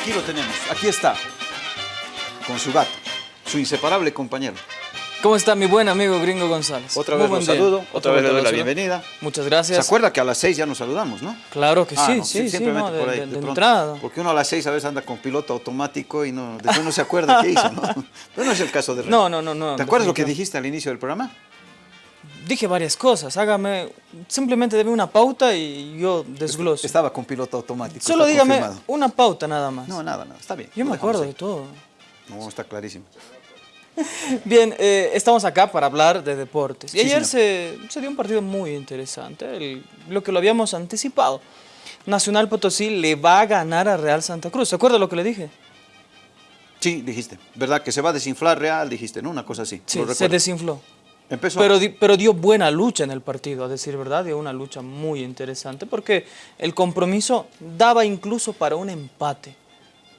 aquí lo tenemos, aquí está, con su gato, su inseparable compañero. ¿Cómo está mi buen amigo Gringo González? Otra Muy vez día. saludo, otra vez le doy la bienvenida. Muchas ¿Se gracias. acuerda que a las seis ya nos saludamos, no? Claro que Ah, sí, no, sí, sí, simplemente no, de, por ahí, de- de de pronto. entrada. Porque uno a las seis a veces anda con piloto automático y no, después no se acuerda qué hizo, ¿no? Pero no es el caso de René. No, no, no, no. ¿Te acuerdas lo que dijiste al inicio del programa? Dije varias cosas, hágame, simplemente deme una pauta y yo desgloso. Estaba con piloto automático. Solo dígame confirmado. una pauta nada más. No, nada, nada, está bien. yo me acuerdo de todo. No, está clarísimo. Bien, eh, estamos acá para hablar de deportes. Y Sí, ayer se, se dio un partido muy interesante, el- lo que lo habíamos anticipado. Nacional Potosí le va a ganar a Real Santa Cruz. ¿Se acuerda lo que le dije? Sí, dijiste. ¿Verdad? Que se va a desinflar Real, dijiste, ¿no? Una cosa así. Sí, se desinfló. Empezó. Pero, pero dio buena lucha en el partido, a decir verdad, dio una lucha muy interesante, porque el compromiso daba incluso para un empate.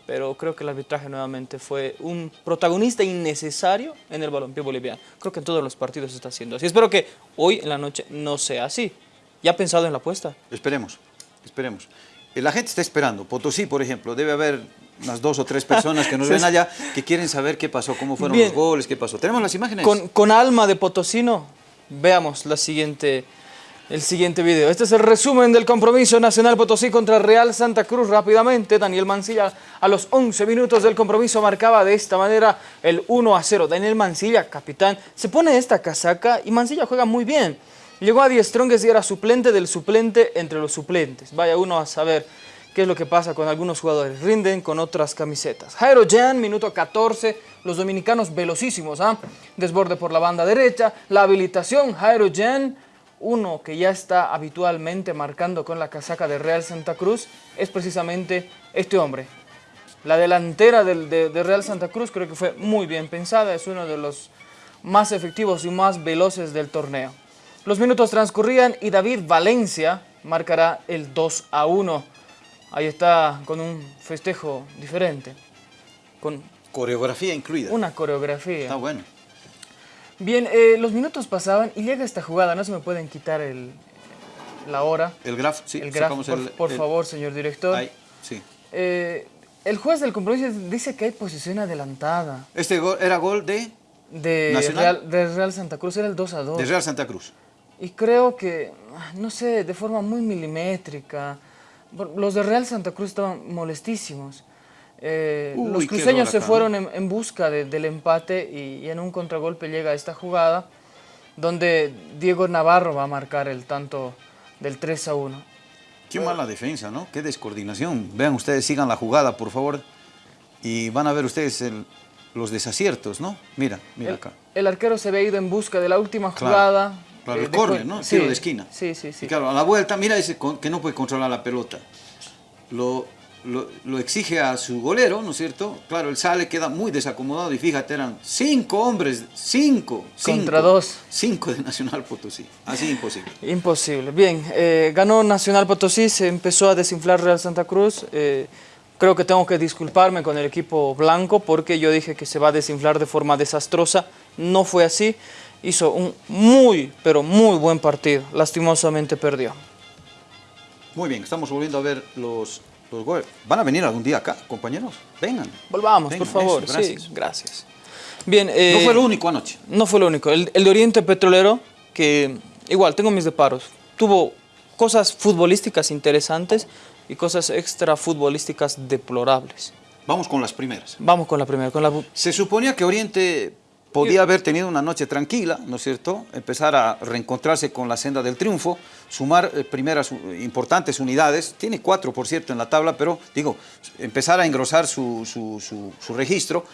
Pero creo que el arbitraje nuevamente fue un protagonista innecesario en el balompié boliviano. Creo que en todos los partidos se está haciendo así. Espero que hoy en la noche no sea así. ¿Ya ha pensado en la apuesta? Esperemos, esperemos. Eh, La gente está esperando. Potosí, por ejemplo, debe haber unas dos o tres personas que nos ven allá que quieren saber qué pasó, cómo fueron Bien. los goles, qué pasó. ¿Tenemos las imágenes? Con, con alma de potosino, veamos la siguiente, el siguiente video. Este es el resumen del compromiso Nacional Potosí contra Real Santa Cruz. Rápidamente, Daniel Mancilla a los 11 minutos del compromiso marcaba de esta manera el 1 a 0. Daniel Mancilla, capitán, se pone esta casaca y Mancilla juega muy bien. Llegó a Die Strongest y era suplente del suplente entre los suplentes. Vaya uno a saber qué es lo que pasa con algunos jugadores. Rinden con otras camisetas. Jairo Jan, minuto 14. Los dominicanos velocísimos, ¿ah? Desborde por la banda derecha. La habilitación, Jairo Jan, uno que ya está habitualmente marcando con la casaca de Real Santa Cruz, es precisamente este hombre. La delantera del- de, Real Santa Cruz creo que fue muy bien pensada, es uno de los más efectivos y más veloces del torneo. Los minutos transcurrían y David Valencia marcará el 2 a 1. Ahí está con un festejo diferente, con Coreografía incluida. una coreografía. Está bueno. Bien, eh, los minutos pasaban y llega esta jugada, no se me pueden quitar el, la hora, El graf, sí. el sacamos por, el- por el- favor, señor director. Ahí, sí. Eh, el juez del compromiso dice que hay posición adelantada Este gol era gol de, de ¿Nacional? Real, de Real Santa Cruz, era el 2 a 2. de Real Santa Cruz. Y creo que, no sé, de forma muy milimétrica, los de Real Santa Cruz estaban molestísimos. Eh, Uy, los cruceños se fueron en, en busca de- del empate y, y en un contragolpe llega esta jugada donde Diego Navarro va a marcar el tanto del 3 a 1. Qué mala defensa, ¿no? Qué descoordinación. Vean ustedes, sigan la jugada, por favor. Y van a ver ustedes el- los desaciertos, ¿no? Mira, mira El, acá. el arquero se había ido en busca de la última jugada. Claro, eh, el ju- ¿no? Sí, Tiro de esquina. Sí, sí, sí. Y claro, a la vuelta, mira ese que no puede controlar la pelota. Lo, lo, lo exige a su golero, ¿no es cierto? Claro, él sale, queda muy desacomodado y fíjate, eran cinco hombres, cinco. Contra cinco, dos. Cinco de Nacional Potosí. Así imposible. Imposible. Bien, eh, ganó Nacional Potosí, se empezó a desinflar Real Santa Cruz. eh, creo que tengo que disculparme con el equipo blanco porque yo dije que se va a desinflar de forma desastrosa. No fue así. Hizo un muy, pero muy buen partido. Lastimosamente perdió. Muy bien, estamos volviendo a ver los, los goles. ¿Van a venir algún día acá, compañeros? Vengan. Volvamos, Vengan, por favor. eso, gracias. Sí, gracias. Bien, eh, No fue lo único anoche. No fue lo único. El, el de Oriente Petrolero, que igual tengo mis deparos, tuvo cosas futbolísticas interesantes y cosas extra futbolísticas deplorables. Vamos con las primeras. Vamos con la primera, con la... Se suponía que Oriente podía haber tenido una noche tranquila, ¿no es cierto? Empezar a reencontrarse con la senda del triunfo, sumar eh, primeras importantes unidades. Tiene cuatro, por cierto, en la tabla, pero digo, empezar a engrosar su, su- su- su registro.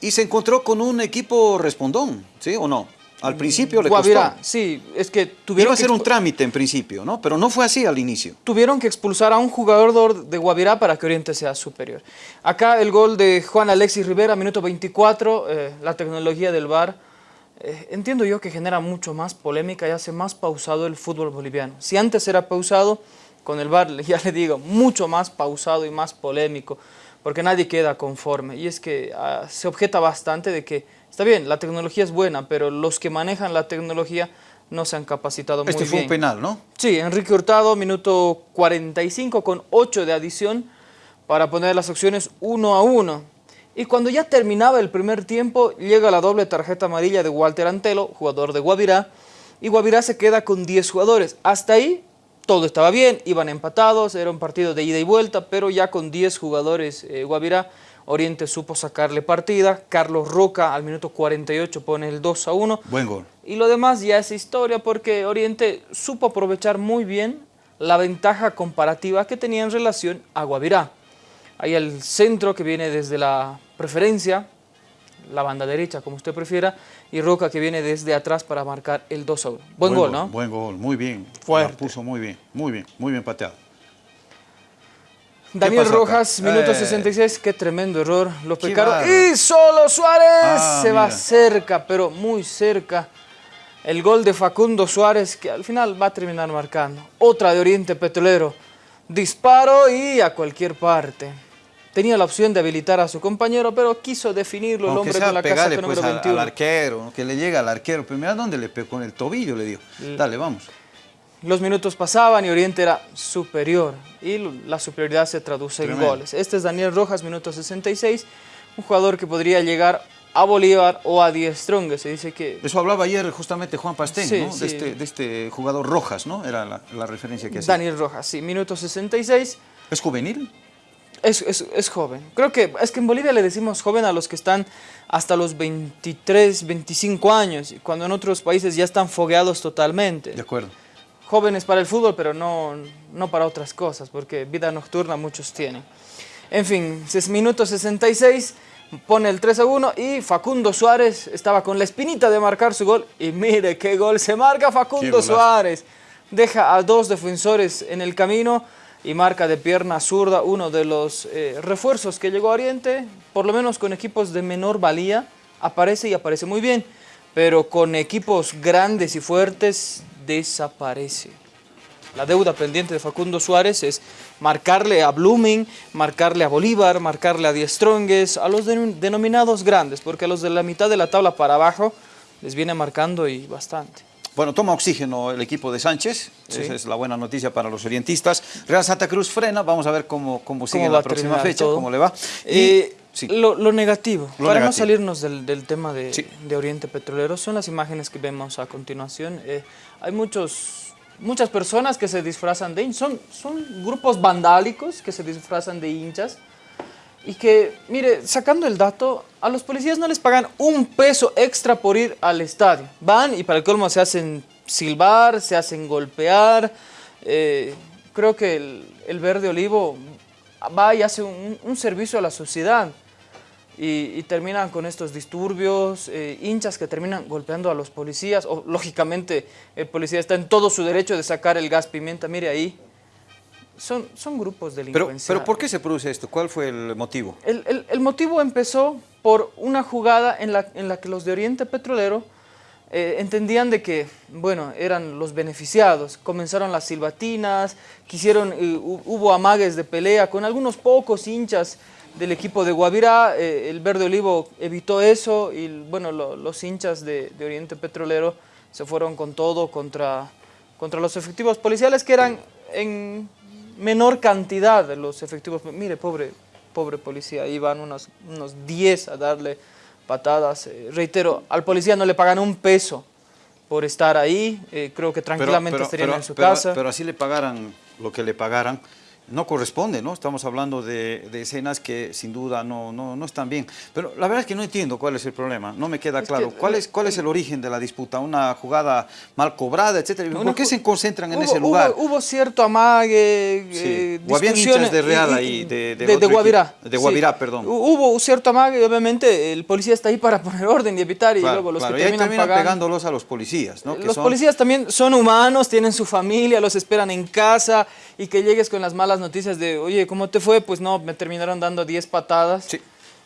Y se encontró con un equipo respondón, ¿sí o no? Al principio le Guavirá, costó. sí, es que Iba tuvieron a que, ser un trámite en principio, ¿no? Pero no fue así al inicio. tuvieron que expulsar a un jugador de Guavirá para que Oriente sea superior. Acá el gol de Juan Alexis Rivera, minuto 24, eh, la tecnología del VAR. eh, entiendo yo que genera mucho más polémica y hace más pausado el fútbol boliviano. Si antes era pausado, con el VAR, ya le digo, mucho más pausado y más polémico, porque nadie queda conforme. Y es que ah, se objeta bastante de que, está bien, la tecnología es buena, pero los que manejan la tecnología no se han capacitado Este muy fue bien. un penal, ¿no? Sí, Enrique Hurtado, minuto 45 con 8 de adición, para poner las acciones uno a uno. Y cuando ya terminaba el primer tiempo, llega la doble tarjeta amarilla de Walter Antelo, jugador de Guavirá, y Guavirá se queda con 10 jugadores. Hasta ahí todo estaba bien, iban empatados, era un partido de ida y vuelta, pero ya con 10 jugadores eh, Guavirá, Oriente supo sacarle partida, Carlos Roca al minuto 48 pone el 2 a 1. Buen gol. Y lo demás ya es historia porque Oriente supo aprovechar muy bien la ventaja comparativa que tenía en relación a Guavirá. Hay el centro que viene desde la preferencia, la banda derecha, como usted prefiera, y Roca que viene desde atrás para marcar el 2 a 1. Buen, gol, ¿no? Buen gol, muy bien. Fuerte. La puso muy bien, muy bien, muy bien pateado. Daniel pasó acá? Rojas, minuto Eh. 66, qué tremendo error. Lo pecaron. Y solo Suárez Ah, se va cerca, pero muy cerca. El gol de Facundo Suárez que al final va a terminar marcando. Otra de Oriente Petrolero. Disparo y a cualquier parte. Tenía la opción de habilitar a su compañero, pero quiso definirlo el hombre con la casaca pues, número al, 21. al arquero, que le llega al arquero. Pero mira dónde le pegó, con el tobillo le dio. Dale, vamos. Los minutos pasaban y Oriente era superior y la superioridad se traduce Tremendo. en goles. Este es Daniel Rojas, minuto 66, un jugador que podría llegar a Bolívar o a Die Strong. Se dice que Eso hablaba ayer justamente Juan Pastén, Sí, ¿no? sí. De, este, de este jugador Rojas, ¿no? Era la, la referencia que hacía. Daniel Rojas, sí, minuto 66, ¿Es juvenil? Es, es, es joven. Creo que es que en Bolivia le decimos joven a los que están hasta los 23, 25 años, cuando en otros países ya están fogueados totalmente. De acuerdo. jóvenes para el fútbol, pero no, no para otras cosas, porque vida nocturna muchos tienen. En fin, es minuto 66, pone el 3 a 1 y Facundo Suárez estaba con la espinita de marcar su gol. Y mire qué gol se marca Facundo. Suárez. Deja a dos defensores en el camino y marca de pierna zurda uno de los eh, refuerzos que llegó a Oriente, por lo menos con equipos de menor valía, aparece y aparece muy bien, pero con equipos grandes y fuertes desaparece. La deuda pendiente de Facundo Suárez es marcarle a Blooming, marcarle a Bolívar, marcarle a Die Strongest, a los denom- denominados grandes, porque a los de la mitad de la tabla para abajo les viene marcando y bastante. Bueno, toma oxígeno el equipo de Sánchez. Sí. Esa es la buena noticia para los orientistas. Real Santa Cruz frena. Vamos a ver cómo, cómo sigue ¿Cómo va la próxima fecha, todo? cómo le va. Y- Eh, sí. lo, lo negativo, Lo para no salirnos del, del tema de, Sí. de Oriente Petrolero, son las imágenes que vemos a continuación. Eh, hay muchos, muchas personas que se disfrazan de hinchas, son, son grupos vandálicos que se disfrazan de hinchas y que, mire, sacando el dato, a los policías no les pagan un peso extra por ir al estadio. Van y para el colmo se hacen silbar, se hacen golpear. eh, creo que el, el verde olivo va y hace un, servicio a la sociedad y, y terminan con estos disturbios, eh, hinchas que terminan golpeando a los policías, o lógicamente el policía está en todo su derecho de sacar el gas pimienta, mire ahí. Son, son grupos Pero, delincuenciales. pero ¿por qué se produce esto? ¿Cuál fue el motivo? El, el- el motivo empezó por una jugada en la, en la que los de Oriente Petrolero eh, entendían de que, bueno, eran los beneficiados. Comenzaron las silbatinas, quisieron, eh, hu- hubo amagues de pelea con algunos pocos hinchas del equipo de Guavirá. eh, el Verde Olivo evitó eso y, bueno, lo- los hinchas de, de Oriente Petrolero se fueron con todo contra, contra los efectivos policiales que eran en menor cantidad de los efectivos. Mire, pobre, pobre policía, iban unos, unos 10 a darle patadas. Eh, reitero, al policía no le pagan un peso por estar ahí, eh, creo que tranquilamente pero- estarían pero- en su casa. Pero así le pagaran lo que le pagaran. No corresponde, ¿no? Estamos hablando de, de escenas que sin duda no, no, no están bien. Pero la verdad es que no entiendo cuál es el problema, no me queda Es claro. que, ¿Cuál eh, es, ¿Cuál es el origen de la disputa? ¿Una jugada mal cobrada, etcétera? ¿Por Una qué se concentran en ese lugar? Hubo, hubo cierto amague, Sí. eh, O habían discusiones hinchas de Real ahí, de- de de, Guavirá. equipo. De Guavirá, perdón. Hu- Hubo cierto amague y obviamente el policía está ahí para poner orden y evitar y luego los claro, que y terminan terminan pagando. pegándolos a los policías, ¿no? Que Los son- policías también son humanos, tienen su familia, los esperan en casa y que llegues con las malas noticias de, oye, ¿cómo te fue? Pues no, me terminaron dando 10 patadas. Sí.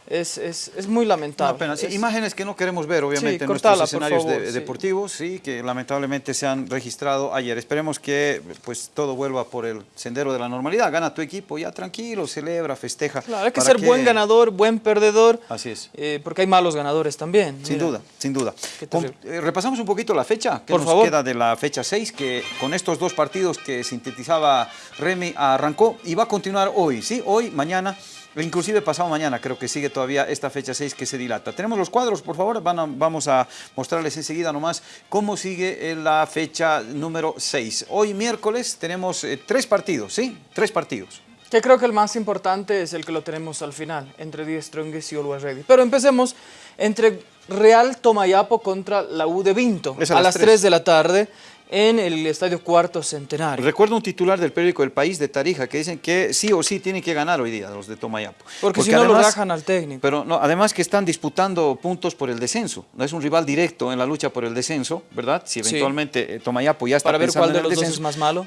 Es, es, es muy lamentable. Una pena. Sí, Es- imágenes que no queremos ver, obviamente, Sí, en cortala, nuestros escenarios favor, de- sí. deportivos, sí, que lamentablemente se han registrado ayer. Esperemos que pues todo vuelva por el sendero de la normalidad. Gana tu equipo, ya tranquilo, celebra, festeja. Claro, hay que ¿Para ser buen ganador, buen perdedor. Así es. eh, porque hay malos ganadores también. Sin Mira. duda, sin duda. Con- eh, repasamos un poquito la fecha que Por nos favor. queda de la fecha 6, que con estos dos partidos que sintetizaba Remy arrancó y va a continuar hoy, ¿sí? Hoy, mañana, inclusive pasado mañana, creo que sigue todavía esta fecha 6 que se dilata. Tenemos los cuadros, por favor, Van a- vamos a mostrarles enseguida nomás cómo sigue la fecha número 6. Hoy miércoles tenemos eh, tres partidos, ¿sí? Tres partidos. Que creo que el más importante es el que lo tenemos al final, entre Die Strongest y Always Ready. Pero empecemos entre Real Tomayapo contra la U de Vinto, Es a, a las las tres. 3 de la tarde en el Estadio Cuarto Centenario. Recuerdo un titular del periódico El País de Tarija que dicen que sí o sí tienen que ganar hoy día los de Tomayapo. Porque si no lo rajan al técnico. Pero no, además que están disputando puntos por el descenso. No es un rival directo en la lucha por el descenso, ¿verdad? Si Sí. eventualmente eh, Tomayapo ya está Para ver cuál de los dos descenso. es más malo.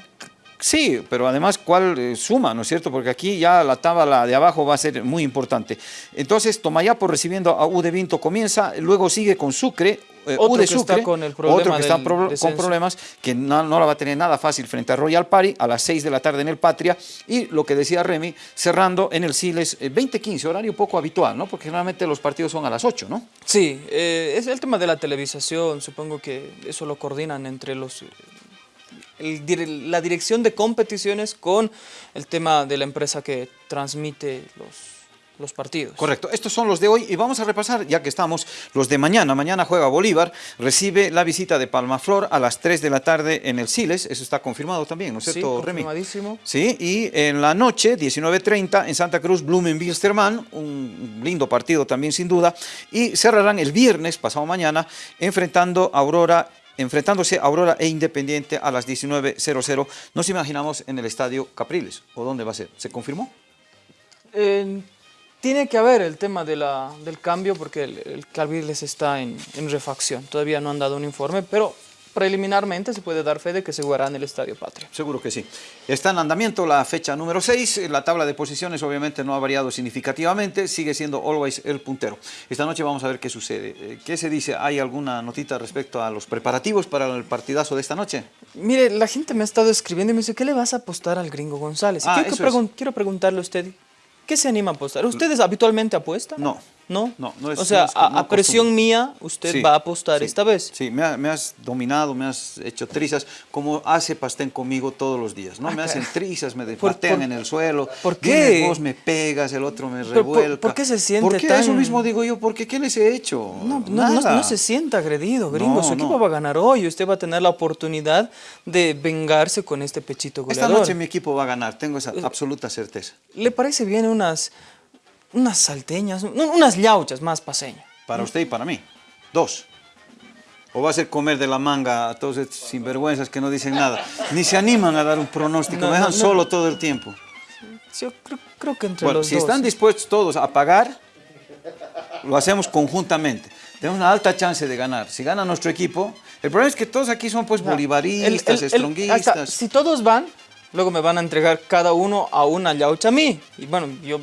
Sí, pero además cuál eh, suma, ¿no es cierto? Porque aquí ya la tabla de abajo va a ser muy importante. Entonces, Tomayapo recibiendo a U de Vinto comienza, luego sigue con Sucre. Eh, Otro U de que está Sucre, con el problema otro que está pro- con descenso. problemas, que no, no la va a tener nada fácil frente a Royal Party a las 6 de la tarde en el Patria. Y lo que decía Remy, cerrando en el Siles eh, 20-15, horario poco habitual, ¿no? Porque generalmente los partidos son a las 8, ¿no? Sí, eh, es el tema de la televisación, supongo que eso lo coordinan entre los... el dire- la dirección de competiciones con el tema de la empresa que transmite los, los partidos. Correcto, estos son los de hoy y vamos a repasar, ya que estamos, los de mañana. Mañana juega Bolívar, recibe la visita de Palmaflor a las 3 de la tarde en el Siles, eso está confirmado también, ¿no es Sí, cierto, Remy? confirmadísimo. Sí, y en la noche, 19.30, en Santa Cruz, Blumen-Bilsterman, un lindo partido también sin duda, y cerrarán el viernes, pasado mañana, enfrentando a Aurora enfrentándose a Aurora e Independiente a las 19.00. Nos imaginamos en el Estadio Capriles, ¿o dónde va a ser? ¿Se confirmó? Eh, tiene que haber el tema de la, del cambio porque el, el está en, en refacción. Todavía no han dado un informe, pero preliminarmente se puede dar fe de que se jugará en el Estadio Patria. Seguro que sí. Está en andamiento la fecha número 6. La tabla de posiciones obviamente no ha variado significativamente. Sigue siendo always el puntero. Esta noche vamos a ver qué sucede. Eh, ¿Qué se dice? ¿Hay alguna notita respecto a los preparativos para el partidazo de esta noche? Mire, la gente me ha estado escribiendo y me dice, ¿qué le vas a apostar al gringo González? Ah, quiero, es. pregun- quiero preguntarle a usted, ¿qué se anima a apostar? ¿Ustedes habitualmente apuestan? No. ¿No? No, no es- O sea, no es- a, no a presión mía, usted Sí, va a apostar sí, esta vez. Sí, me, ha- me has dominado, me has hecho trizas, como hace Pastén conmigo todos los días, ¿no? me hacen trizas, me Por- patean por- en el suelo. ¿por vienes qué? vos me pegas, el otro me Pero, ¿por- revuelca. por qué se siente ¿Por qué? tan- Eso mismo digo yo, porque ¿qué les he hecho? No, Nada. no se sienta agredido, gringo. Su equipo va a ganar hoy. Usted va a tener la oportunidad de vengarse con este pechito Esta goleador. noche mi equipo va a ganar, tengo esa absoluta certeza. ¿Le parece bien unas, unas salteñas, no, unas yauchas más paseñas? Para usted y para mí. Dos. ¿O va a ser comer de la manga a todos estos sinvergüenzas que no dicen nada? Ni se animan a dar un pronóstico, No, me dejan no, solo todo el tiempo. Yo creo, creo que entre Bueno, los si dos. están dispuestos todos a pagar, lo hacemos conjuntamente. Tenemos una alta chance de ganar. Si gana nuestro equipo, el problema es que todos aquí son pues bolivaristas, el- estronguistas. Si todos van, luego me van a entregar cada uno a una yaucha a mí. Y bueno, yo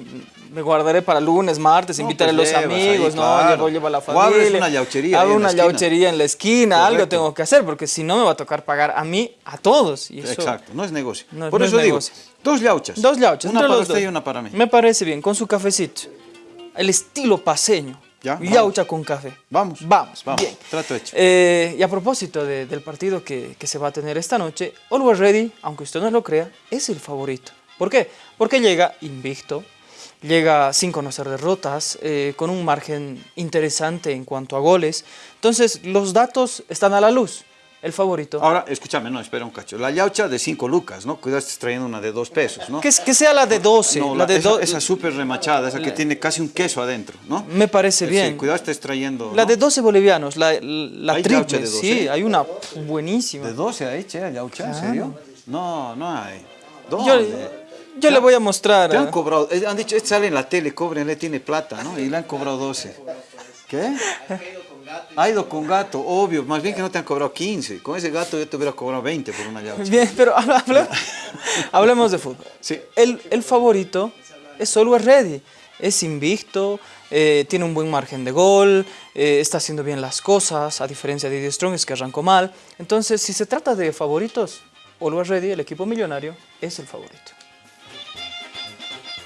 me guardaré para lunes, martes, No, invitar pues a los ahí, amigos, no, llevo, llevo a la O familia. abres una yauchería Hago una yauchería en la esquina, algo tengo que hacer, porque si no me va a tocar pagar a mí, a todos. Y eso- Exacto, no es negocio. No, Por no eso es digo, negocio. dos yauchas. Dos yauchas. Una para usted y una para mí. Me parece bien, con su cafecito. El estilo paseño. Ya, vamos. Yaucha con café. Vamos. Vamos, Vamos, bien. trato hecho. Eh, y a propósito de- del partido que, que se va a tener esta noche, Always Ready, aunque usted no lo crea, es el favorito. ¿Por qué? Porque llega invicto, llega sin conocer derrotas, eh, con un margen interesante en cuanto a goles. Entonces, los datos están a la luz. El favorito. Ahora, escúchame, no, espera un cacho. La yaucha de 5 lucas, ¿no? Cuidado, estás trayendo una de 2 pesos, ¿no? Que, sea la de 12. No, la la- de esa, do- esa súper remachada, esa que tiene casi un queso adentro, ¿no? Me parece Sí, bien. cuidado, estés trayendo. La ¿no? de 12 bolivianos, la, la ¿Hay triple, yaucha de 12? sí, hay una buenísima. ¿De 12 ahí, che, yaucha? ¿En serio? No, no hay. Yo, ¿Dónde? yo le voy a mostrar. Te han eh, cobrado, eh, han dicho, este sale en la tele, cóbrenle, tiene plata, ¿no? Y le han cobrado 12. ¿Qué? Ha ido con gato, obvio, más bien que no te han cobrado 15. Con ese gato yo te hubiera cobrado 20 por una yaucha. Bien, pero hablemos de fútbol. Sí. El, el favorito es Always Ready. es invicto, eh, tiene un buen margen de gol, eh, está haciendo bien las cosas, a diferencia de Die Strongest que arrancó mal. Entonces, si se trata de favoritos, Always Ready, el equipo millonario, es el favorito.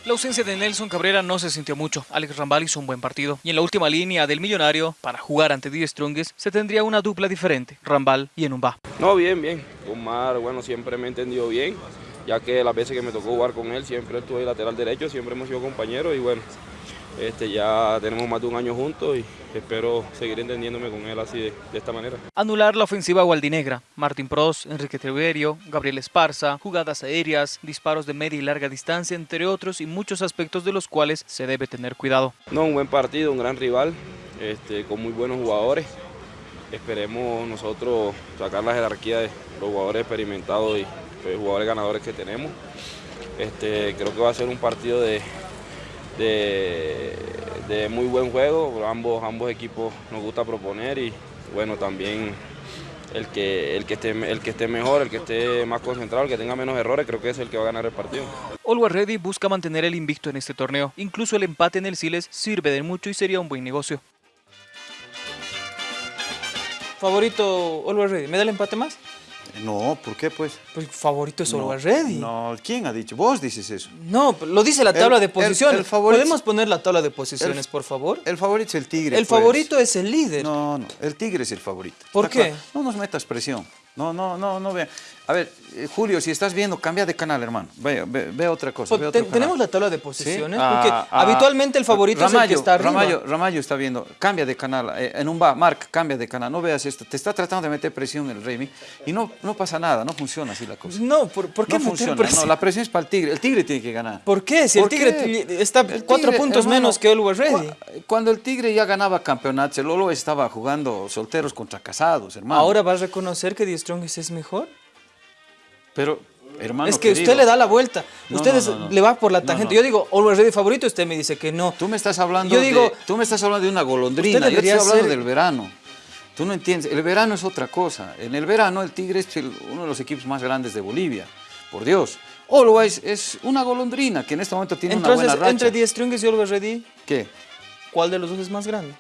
La ausencia de Nelson Cabrera no se sintió mucho. Alex Rambal hizo un buen partido. Y en la última línea del Millonario, para jugar ante Die Strongest, se tendría una dupla diferente, Rambal y Enumba. No, bien, bien. Omar, bueno, siempre me he entendido bien, ya que las veces que me tocó jugar con él, siempre estuve lateral derecho, siempre hemos sido compañeros y bueno, este, ya tenemos más de un año juntos y espero seguir entendiéndome con él así de, esta manera. Anular la ofensiva gualdinegra. Martín Pros, Enrique Triverio, Gabriel Esparza, jugadas aéreas, disparos de media y larga distancia, entre otros y muchos aspectos de los cuales se debe tener cuidado. No, un buen partido, un gran rival, este, con muy buenos jugadores. Esperemos nosotros sacar la jerarquía de los jugadores experimentados y los jugadores ganadores que tenemos. Este, creo que va a ser un partido de, de, muy buen juego, ambos, ambos equipos nos gusta proponer y bueno, también el que, el, que esté, el que esté mejor, el que esté más concentrado, el que tenga menos errores, creo que es el que va a ganar el partido. Always Ready busca mantener el invicto en este torneo, incluso el empate en el Siles sirve de mucho y sería un buen negocio. Favorito Always Ready, ¿me da el empate más? No, ¿por qué pues? Pues favorito es no, Ready. No, ¿quién ha dicho? Vos dices eso. No, lo dice la tabla de posiciones. ¿Podemos poner la tabla de posiciones, por favor? El favorito es el Tigre. El pues. favorito es el líder. No, no, el Tigre es el favorito. ¿Por qué? No nos metas presión. No, no, no, no vean. A ver, eh, Julio, si estás viendo, cambia de canal, hermano. Ve, ve, otra cosa. Pues, tenemos la tabla de posiciones, porque ah, ah, habitualmente el favorito es el que está arriba. Ramayo, Ramayo está viendo, cambia de canal. Eh, en un va, Mark, cambia de canal. No veas esto. Te está tratando de meter presión el Remy y no, no pasa nada, no funciona así la cosa. No, ¿por, qué no funciona? No, la presión es para el Tigre. El Tigre tiene que ganar. ¿Por qué? Si el Tigre está cuatro puntos menos que Always Ready. Cuando el Tigre ya ganaba campeonatos, el Olo estaba jugando solteros contra casados, hermano. ¿Ahora vas a reconocer que Strongest es mejor? Pero, hermano Es que usted le da la vuelta. usted le va por la tangente. Yo digo, Always Ready favorito, usted me dice que no. Tú me estás hablando, Yo digo, de, tú me estás hablando de una golondrina. Yo estoy hablando del verano. Tú no entiendes. El verano es otra cosa. En el verano el Tigre es uno de los equipos más grandes de Bolivia. Por Dios. Always es una golondrina que en este momento tiene una buena racha. entre 10 Strings y Always Ready, ¿qué? ¿Cuál de los dos es más grande?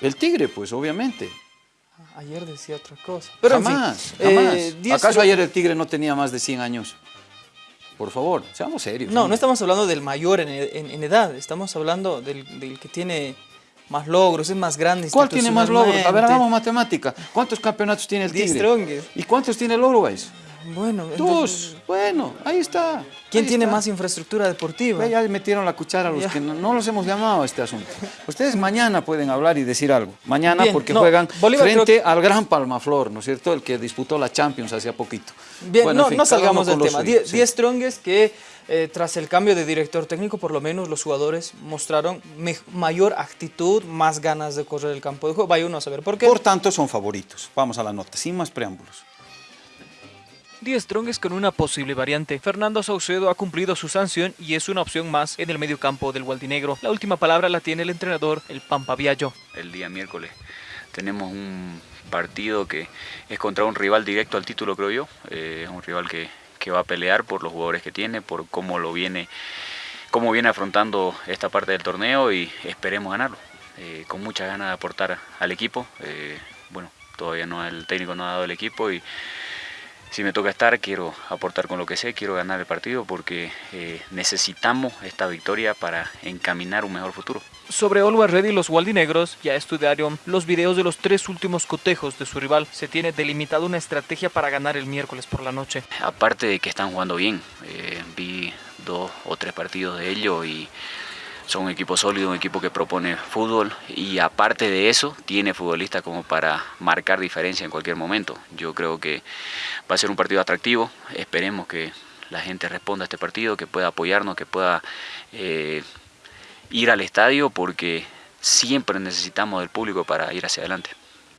El Tigre, pues, obviamente. Ayer decía otra cosa. Pero jamás, jamás. Eh, ¿Acaso ayer el Tigre no tenía más de 100 años? Por favor, seamos serios. No, no, estamos hablando del mayor en, edad, estamos hablando del, que tiene más logros, es más grande ¿Cuál tiene más logros? A ver, hagamos matemática. ¿Cuántos campeonatos tiene el Tigre? ¿Y cuántos tiene el Uruguay? Bueno. Bueno, ahí está. ¿Quién tiene más infraestructura deportiva? Ya, metieron la cuchara a los que no, los hemos llamado a este asunto. Ustedes mañana pueden hablar y decir algo. Mañana porque juegan frente al Gran Palmaflor, ¿no es cierto? El que disputó la Champions hace poquito. Bien, no, no salgamos del tema. 10 Strongest que eh, tras el cambio de director técnico, por lo menos los jugadores mostraron mayor actitud, más ganas de correr el campo de juego. Vaya uno a saber por qué. Por tanto, son favoritos. Vamos a la nota, sin más preámbulos. 10 Strongest con una posible variante. Fernando Saucedo ha cumplido su sanción y es una opción más en el medio campo del Gualdinegro. La última palabra la tiene el entrenador, el Pampa Viallo. El día miércoles tenemos un partido que es contra un rival directo al título, creo yo. Eh, es un rival que, que va a pelear por los jugadores que tiene, por cómo lo viene, cómo viene afrontando esta parte del torneo y esperemos ganarlo. Eh, con muchas ganas de aportar al equipo. Eh, bueno, todavía no el técnico no ha dado el equipo y si me toca estar, quiero aportar con lo que sé, quiero ganar el partido porque eh, necesitamos esta victoria para encaminar un mejor futuro. Sobre Always Ready, los Waldinegros ya estudiaron los videos de los tres últimos cotejos de su rival. Se tiene delimitado una estrategia para ganar el miércoles por la noche. Aparte de que están jugando bien, eh, vi dos o tres partidos de ellos y son un equipo sólido, un equipo que propone fútbol y aparte de eso tiene futbolistas como para marcar diferencia en cualquier momento. Yo creo que va a ser un partido atractivo, esperemos que la gente responda a este partido, que pueda apoyarnos, que pueda eh, ir al estadio porque siempre necesitamos del público para ir hacia adelante.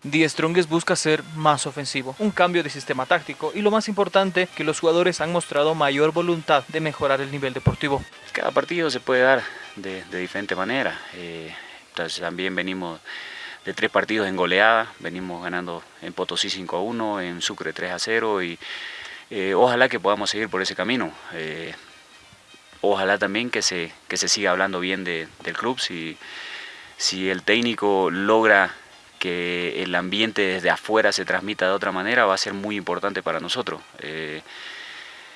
Die Strongest busca ser más ofensivo, un cambio de sistema táctico y lo más importante, que los jugadores han mostrado mayor voluntad de mejorar el nivel deportivo. Cada partido se puede dar de, diferente manera, eh, entonces también venimos de tres partidos en goleada, venimos ganando en Potosí 5 a 1, en Sucre 3 a 0 y eh, ojalá que podamos seguir por ese camino. Eh, ojalá también que se, que se siga hablando bien del club, si, si el técnico logra que el ambiente desde afuera se transmita de otra manera, va a ser muy importante para nosotros. Eh,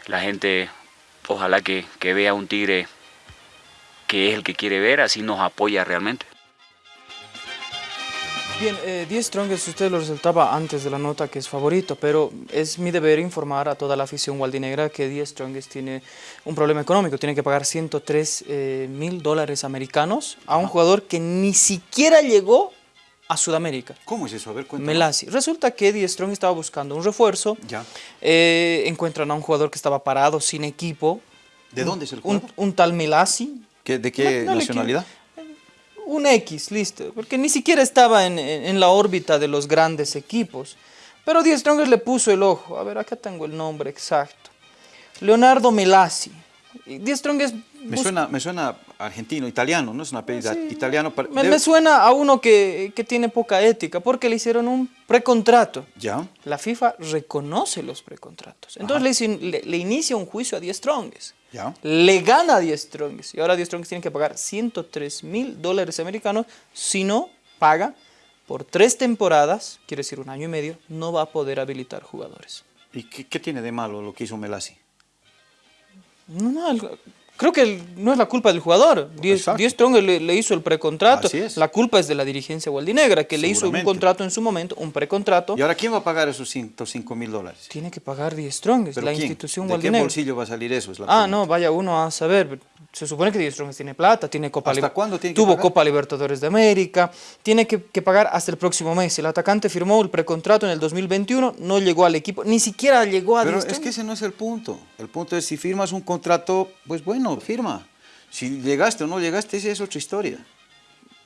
la gente, ojalá que, que vea un Tigre que es el que quiere ver, así nos apoya realmente. Bien, eh, Die Strongest usted lo resaltaba antes de la nota que es favorito, pero es mi deber informar a toda la afición waldinegra que Die Strongest tiene un problema económico, tiene que pagar 103 eh, mil dólares americanos a un jugador que ni siquiera llegó a Sudamérica. ¿Cómo es eso? A ver, cuéntame. Melasi. Resulta que Die Strong estaba buscando un refuerzo, Ya. eh, encuentran a un jugador que estaba parado, sin equipo, ¿De dónde es el jugador? un tal Melasi, ¿Qué- ¿De qué No, no le nacionalidad? un X, listo, porque ni siquiera estaba en, en- en la órbita de los grandes equipos. Pero Die Strongers le puso el ojo. A ver, acá tengo el nombre exacto. Leonardo Melasi. Die Strongers Me suena, me suena argentino, italiano, ¿no? Es una apellido italiano. para- me, me suena a uno que, que tiene poca ética, porque le hicieron un precontrato. Ya. La FIFA reconoce los precontratos. Entonces le, le- le inicia un juicio a Die Strongest. Ya. Le gana a Die Strongest. Y ahora Die Strongest tiene que pagar 103 mil dólares americanos. Si no paga por tres temporadas, quiere decir un año y medio, no va a poder habilitar jugadores. ¿Y qué, qué tiene de malo lo que hizo Melasi? No, no, el- creo que no es la culpa del jugador. Die, Exacto. Die Strongest le, le hizo el precontrato. Así es. La culpa es de la dirigencia waldinegra, que le hizo un contrato en su momento, un precontrato. ¿Y ahora quién va a pagar esos 105 mil dólares? Tiene que pagar Die Strongest, ¿Pero la quién? institución ¿De qué bolsillo va a salir eso? Es la Ah, pregunta. no, vaya uno a saber. Se supone que Die Strongest tiene plata, tiene Copa ¿Hasta cuándo tiene que Tuvo pagar? Copa Libertadores de América, tiene que, que pagar hasta el próximo mes. El atacante firmó el precontrato en el 2021, no llegó al equipo, ni siquiera llegó a Pero es que ese no es el punto. El punto es si firmas un contrato, pues bueno, firma. Si llegaste o no llegaste, esa es otra historia.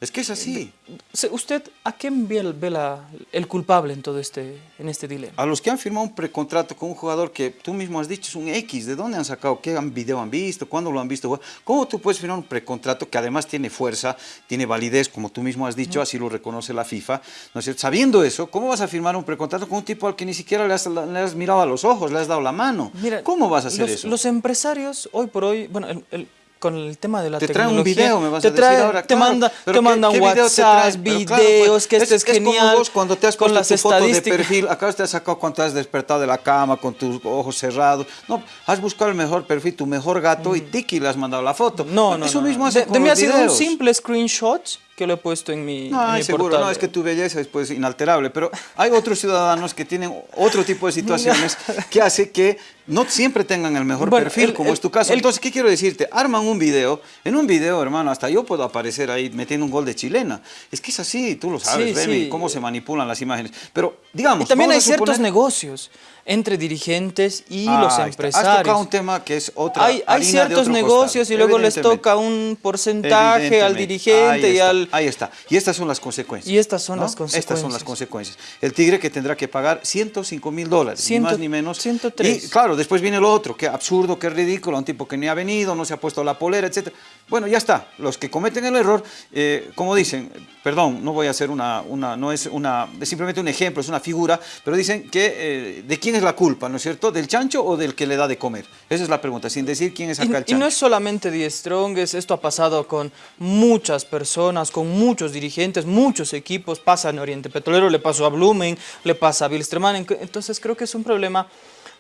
Es que es así. Se- ¿Usted a quién ve, el, ve la- el culpable en todo este, en este dilema? A los que han firmado un precontrato con un jugador que tú mismo has dicho es un X, ¿de dónde han sacado? ¿Qué video han visto? ¿Cuándo lo han visto? ¿Cómo tú puedes firmar un precontrato que además tiene fuerza, tiene validez, como tú mismo has dicho, así lo reconoce la FIFA? ¿no es cierto? Sabiendo eso, ¿cómo vas a firmar un precontrato con un tipo al que ni siquiera le has, le has mirado a los ojos, le has dado la mano? Mira, ¿Cómo vas a hacer los, eso? Los empresarios, hoy por hoy, bueno, el- el- con el tema de la Te trae tecnología... un video, me vas te a decir trae- ahora. Te, claro. manda, te ¿qué- mandan qué video te WhatsApp, trae? Pero claro, videos, pues, que esto es, como genial. vos cuando te has con puesto las tu foto de perfil, acá te has sacado cuando te has despertado de la cama con tus ojos cerrados. No, has buscado el mejor perfil, tu mejor gato y tiki le has mandado la foto. Mm. No, no, Eso no, mismo no. hace De, con de mí los ha sido un videos. simple screenshot que lo he puesto en mi, No, en mi seguro, portal. no, es que tu belleza es pues inalterable, pero hay otros ciudadanos que tienen otro tipo de situaciones que hace que no siempre tengan el mejor Bueno, perfil, el- como el- es tu caso. el- Entonces, ¿qué quiero decirte? Arman un video, en un video, hermano, hasta yo puedo aparecer ahí metiendo un gol de chilena. Es que es así, tú lo sabes, Sí, Remy, sí. cómo se manipulan las imágenes. Pero, digamos, Y también hay a ciertos suponer- negocios entre dirigentes y Ah, los está. Has empresarios. tocado un tema que es otra hay, ciertos negocios y luego les toca un porcentaje al dirigente y al... Ahí está. Y estas son las consecuencias. Y estas son ¿no? las Estas son consecuencias. las consecuencias. El Tigre que tendrá que pagar 105 mil dólares, ni más ni menos. 103. Y claro, después viene lo otro, que absurdo, que ridículo, un tipo que ni ha venido, no se ha puesto la polera, etc. Bueno, ya está. Los que cometen el error, eh, como dicen, perdón, no voy a hacer una, una, no es una, es simplemente un ejemplo, es una figura, pero dicen que eh, de quién es la culpa, ¿no es cierto? ¿Del chancho o del que le da de comer? Esa es la pregunta, sin decir quién es acá el Y, y chancho. no es solamente Die Strongest, esto ha pasado con muchas personas, con muchos dirigentes, muchos equipos, pasa en Oriente Petrolero, le pasó a Blumen, le pasa a Bilsterman, entonces creo que es un problema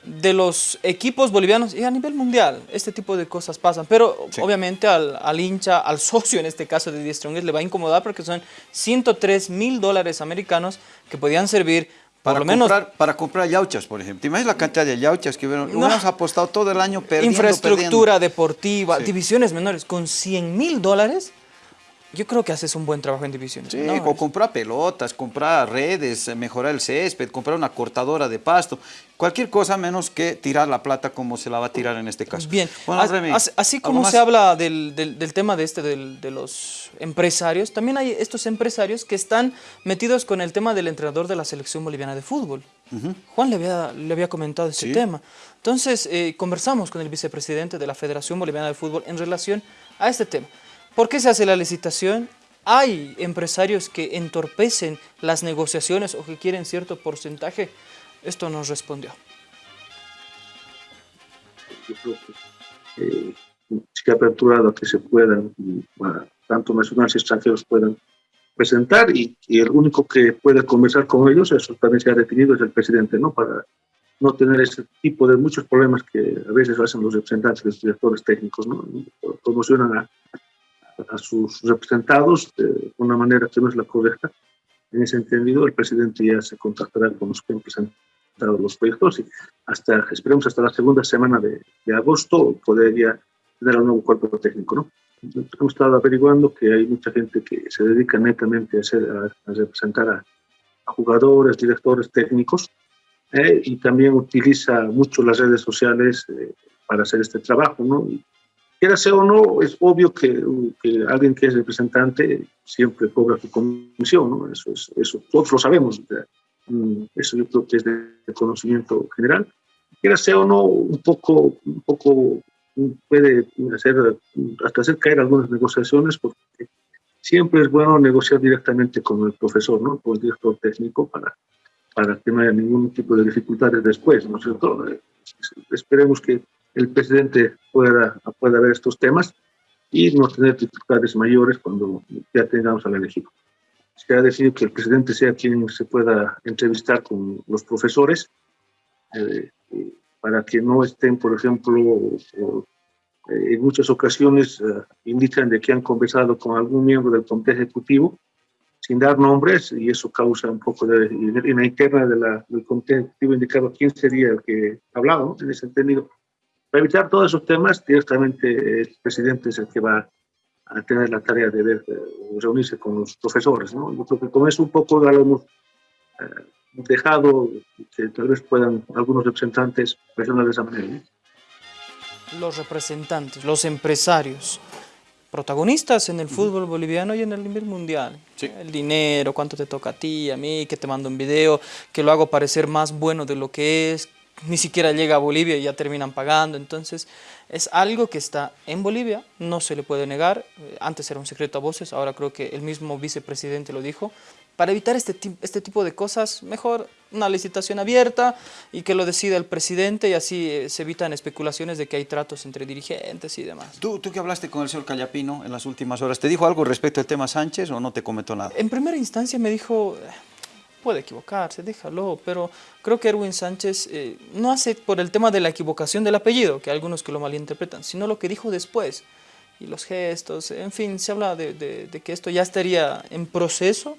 de los equipos bolivianos y a nivel mundial, este tipo de cosas pasan, pero Sí. obviamente al, al hincha, al socio en este caso de Die Strongest le va a incomodar porque son 103 mil dólares americanos que podían servir por Para lo menos comprar, para comprar yauchas, por ejemplo. ¿Te imaginas la cantidad de yauchas que hubieron? Hubiéramos apostado todo el año perdiendo, infraestructura deportiva, Sí. divisiones menores, con 100 mil dólares, yo creo que haces un buen trabajo en divisiones. Sí, ¿no? o comprar pelotas, comprar redes, eh, mejorar el césped, comprar una cortadora de pasto, cualquier cosa menos que tirar la plata como se la va a tirar en este caso. Bien, Bueno, as- Remy, as- así ¿algo como se habla del, del- del tema de este del- de los empresarios, también hay estos empresarios que están metidos con el tema del entrenador de la selección boliviana de fútbol. Juan le había, le había comentado ese Sí. tema. Entonces, eh, conversamos con el vicepresidente de la Federación Boliviana de Fútbol en relación a este tema. ¿Por qué se hace la licitación? ¿Hay empresarios que entorpecen las negociaciones o que quieren cierto porcentaje? Esto nos respondió. yo creo que eh, se ha aperturado a que se puedan, tanto nacionales y extranjeros puedan presentar y, el único que puede conversar con ellos, eso también se ha definido, es el presidente, ¿no? Para no tener ese tipo de muchos problemas que a veces hacen los representantes, los directores técnicos, ¿no? Promocionan a, a sus representados de una manera que no es la correcta. En ese entendido, el presidente ya se contactará con los que han presentado los proyectos y hasta, esperemos hasta la segunda semana de, de agosto podría tener un nuevo cuerpo técnico, ¿no? Hemos estado averiguando que hay mucha gente que se dedica netamente a, hacer, a, representar a, jugadores, directores técnicos, eh, y también utiliza mucho las redes sociales eh, para hacer este trabajo, ¿no? Quiera sea o no, es obvio que, que, alguien que es representante siempre cobra su comisión, ¿no? Eso, es, eso todos lo sabemos, mm, eso yo creo que es de conocimiento general. Quiera sea o no, un poco, un poco puede hacer, hasta hacer caer algunas negociaciones, porque siempre es bueno negociar directamente con el profesor, ¿no? con el director técnico, para, para que no haya ningún tipo de dificultades después, ¿no es cierto? Eh, esperemos que el presidente pueda, pueda ver estos temas y no tener dificultades mayores cuando ya tengamos al elegido. Se ha decidido que el presidente sea quien se pueda entrevistar con los profesores, eh, para que no estén, por ejemplo, en muchas ocasiones eh, indican de que han conversado con algún miembro del comité ejecutivo sin dar nombres y eso causa un poco de, en la interna de la, del comité ejecutivo indicado quién sería el que hablaba, ¿no? en ese entendido. Para evitar todos esos temas, directamente el presidente es el que va a tener la tarea de ver, reunirse con los profesores. ¿no? Yo creo que con eso un poco lo hemos eh, dejado que tal vez puedan algunos representantes presionar de esa manera. Los representantes, los empresarios, protagonistas en el fútbol boliviano y en el nivel mundial. El dinero, cuánto te toca a ti, a mí, que te mando un video, que lo hago parecer más bueno de lo que es, ni siquiera llega a Bolivia y ya terminan pagando. Entonces, es algo que está en Bolivia, no se le puede negar. Antes era un secreto a voces, ahora creo que el mismo vicepresidente lo dijo para evitar este, este tipo de cosas, mejor una licitación abierta y que lo decida el presidente y así eh, se evitan especulaciones de que hay tratos entre dirigentes y demás. ¿Tú, tú que hablaste con el señor Callapino en las últimas horas, ¿te dijo algo respecto al tema Sánchez o no te comentó nada? En primera instancia me dijo, eh, puede equivocarse, déjalo, pero creo que Erwin Sánchez eh, no hace por el tema de la equivocación del apellido, que hay algunos que lo malinterpretan, sino lo que dijo después y los gestos, en fin, se habla de, de que esto ya estaría en proceso,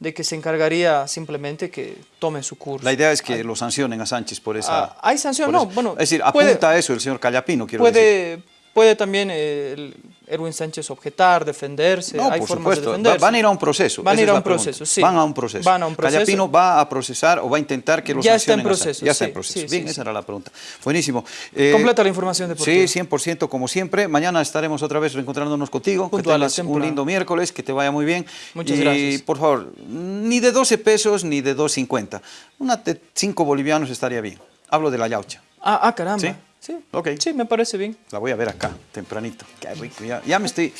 de que se encargaría simplemente que tome su curso. La idea es que lo sancionen a Sánchez por esa... Ah, ¿Hay sanción? No, bueno... Es decir, apunta a eso el señor Callapino, quiero puede, decir. Puede también el, Erwin Sánchez objetar, defenderse, no, hay por formas supuesto. de defenderse. Van a ir a un proceso. Van a ir a un proceso, sí. Van a un proceso. Van a un proceso. Callapino va a procesar o va a intentar que lo ya. Está en proceso, ya está en proceso. Sí, Bien, sí, esa era la pregunta. Buenísimo. Eh, Completa la información deportiva. Sí, 100% como siempre. Mañana estaremos otra vez reencontrándonos contigo. Que tengas un lindo miércoles, que te vaya muy bien. Muchas y, gracias. por favor, ni de 12 pesos ni de 2.50. Una de 5 bolivianos estaría bien. Hablo de la yaucha. Ah, ah caramba. ¿Sí? Sí, okay. sí, me parece bien. La voy a ver acá, tempranito. Qué rico. Ya, ya, me estoy,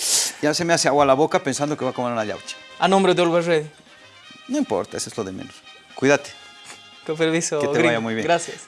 ya se me hace agua a la boca pensando que voy a comer una yaucha. A nombre de Oliver Ready. No importa, eso es lo de menos. Cuídate. Con permiso, Que te gringo. vaya muy bien. Gracias.